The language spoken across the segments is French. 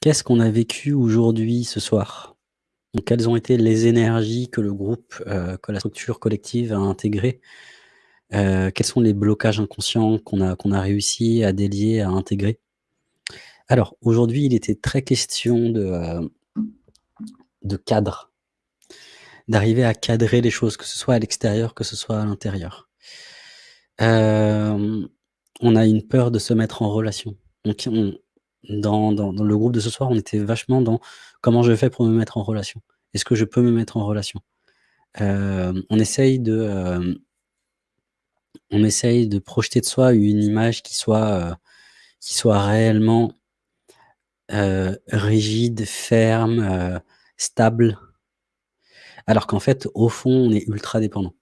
Qu'est-ce qu'on a vécu aujourd'hui, ce soir? Quelles ont été les énergies que le groupe, heu, que la structure collective a intégrées? Heu, quels sont les blocages inconscients qu'on a réussi à délier, à intégrer? Alors, aujourd'hui, il était très question de, heu, de cadre. D'arriver à cadrer les choses, que ce soit à l'extérieur, que ce soit à l'intérieur. On a une peur de se mettre en relation. Donc on dans dans dans le groupe de ce soir, on était vachement dans: «Comment je fais pour me mettre en relation? Est-ce que je peux me mettre en relation?» hem, on essaye de, hem on essaye de projeter de soi une image qui soit, heu, qui soit réellement heu, rigide, ferme, heu, stable. Alors qu'en fait, au fond, on est ultra dépendant.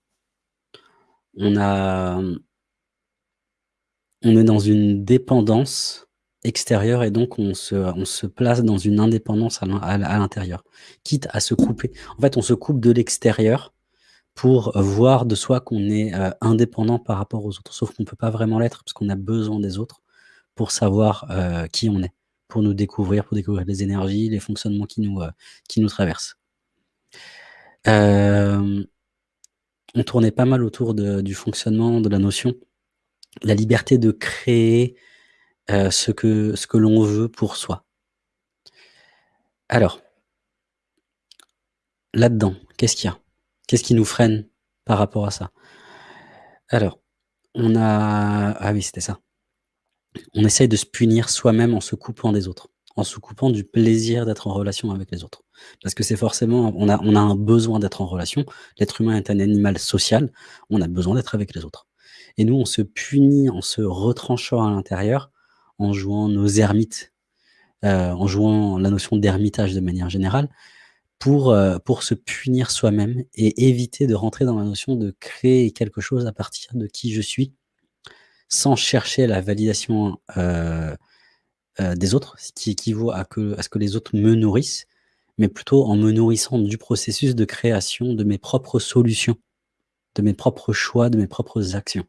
On a, on est dans une dépendance extérieure et donc on se on se place dans une indépendance à l'in à à l'intérieur, quitte à se couper. En fait, on se coupe de l'extérieur pour voir de soi qu'on est, heu, indépendant par rapport aux autres. Sauf qu'on peut pas vraiment l'être parce qu'on a besoin des autres pour savoir, heu, qui on est, pour nous découvrir, pour découvrir les énergies, les fonctionnements qui nous, heu, qui nous traversent. On tournait pas mal autour du fonctionnement, de la notion, la liberté de créer, heu, ce que ce que l'on veut pour soi. Alors là-dedans, qu'est-ce qu'il y a? Qu'est-ce qui nous freine par rapport à ça? Alors, on a ah oui, c'était ça. On essaye de se punir soi-même en se coupant des autres, en se coupant du plaisir d'être en relation avec les autres. Parce que c'est forcément on a on a un besoin d'être en relation. L'être humain est un animal social, on a besoin d'être avec les autres. Et nous, on se punit en se retranchant à l'intérieur, en jouant nos ermites, heu, en jouant la notion d'ermitage de manière générale, pour, heu, pour se punir soi-même et éviter de rentrer dans la notion de créer quelque chose à partir de qui je suis, sans chercher la validation, heu, des autres, ce qui équivaut à à ce que les autres me nourrissent, mais plutôt en me nourrissant du processus de création de mes propres solutions, de mes propres choix, de mes propres actions.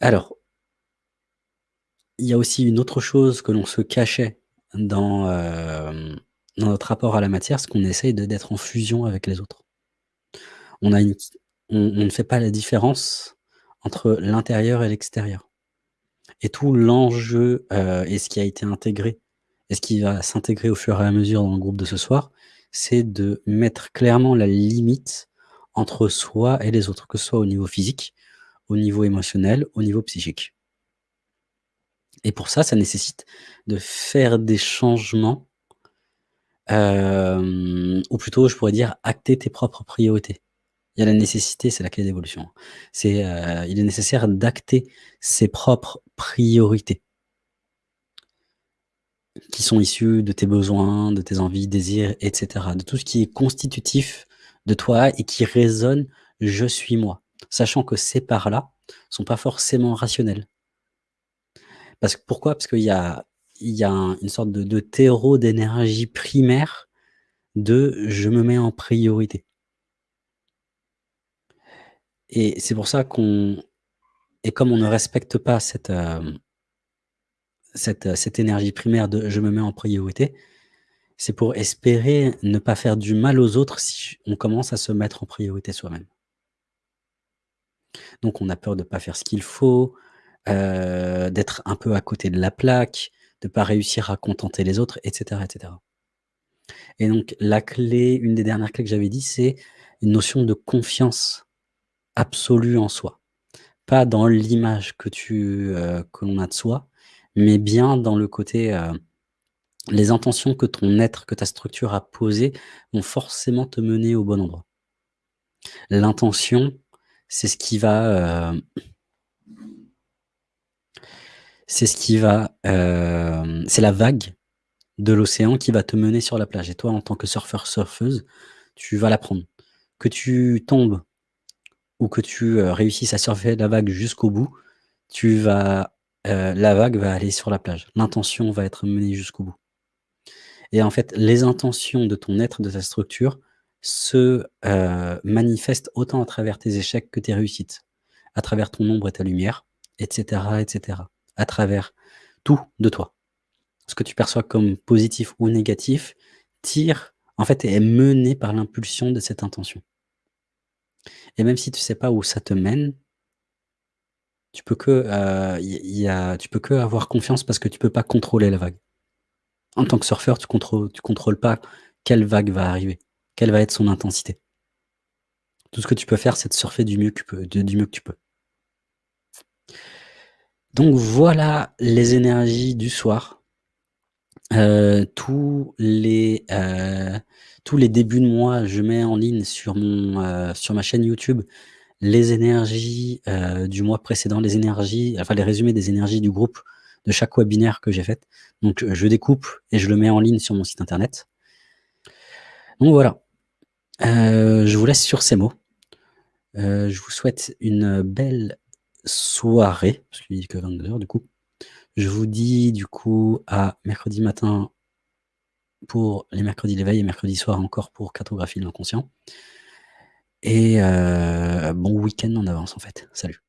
Alors il y a aussi une autre chose que l'on se cachait dans, dans notre rapport à la matière, c'est qu'on essaye d'être en fusion avec les autres. On ne fait pas la différence entre l'intérieur et l'extérieur. Et tout l'enjeu, heu, et ce qui a été intégré et ce qui va s'intégrer au fur et à mesure dans le groupe de ce soir, c'est de mettre clairement la limite entre soi et les autres, que ce soit au niveau physique, au niveau émotionnel, au niveau psychique. Et pour ça, ça nécessite de faire des changements hem, ou plutôt je pourrais dire acter tes propres priorités. Il y a la nécessité, c'est la clé d'évolution. C'est, heu, il est nécessaire d'acter ses propres priorités qui sont issues de tes besoins, de tes envies, désirs et cetera, de tout ce qui est constitutif de toi et qui résonne: «Je suis moi», sachant que ces parts-là sont pas forcément rationnelles. Parce que pourquoi? Parce qu'il y a une sorte de terreau d'énergie primaire de: «Je me mets en priorité». Et c'est pour ça qu'on et comme on ne respecte pas cette, hem cette cette énergie primaire de: «Je me mets en priorité», c'est pour espérer ne pas faire du mal aux autres si on commence à se mettre en priorité soi-même. Donc on a peur de pas faire ce qu'il faut, heu, d'être un peu à côté de la plaque, de pas réussir à contenter les autres et cetera et donc la clé, une des dernières clés que j'avais dit, c'est une notion de confiance absolue en soi. Pas dans l'image que tu, heu, que l'on a de soi, mais bien dans le côté, heu, les intentions que ton être, que ta structure a posées vont forcément te mener au bon endroit. L'intention, c'est ce qui va, heu c'est ce qui va, hem, c'est la vague de l'océan qui va te mener sur la plage et toi, en tant que surfeur, surfeuse, tu vas la prendre. Que tu tombes ou que tu, heu, réussisses à surfer la vague jusqu'au bout, tu vas, heu, la vague va aller sur la plage. L'intention va être menée jusqu'au bout. Et en fait, les intentions de ton être, de ta structure se, manifestent autant à travers tes échecs que tes réussites, à travers ton ombre et ta lumière et cetera et cetera, à travers tout de toi. ce que tu perçois comme positif ou négatif, tire en fait, est mené par l'impulsion de cette intention. Et même si tu sais pas où ça te mène tu peux que, il y a tu peux qu'avoir confiance parce que tu peux pas contrôler la vague. En tant que surfeur, tu contrôles tu contrôles pas quelle vague va arriver, quelle va être son intensité. Tout ce que tu peux faire, c'est de surfer que du mieux que tu peux. Donc voilà les énergies du soir. Heu, tous les, heu, tous les débuts de mois, je mets en ligne sur mon, heu, sur ma chaîne YouTube les énergies, du mois précédent, les énergies enfin les résumés des énergies du groupe de chaque webinaire que j'ai fait. Donc je découpe et je le mets en ligne sur mon site internet. Donc voilà, je vous laisse sur ces mots. Je vous souhaite une belle soirée, parce qu'il est que 22:00 heures du coup. Je vous dis du coup à mercredi matin pour les mercredis d'éveil et mercredi soir encore pour cartographie de l'inconscient. Et heu, bon week-end en avance en fait. Salut.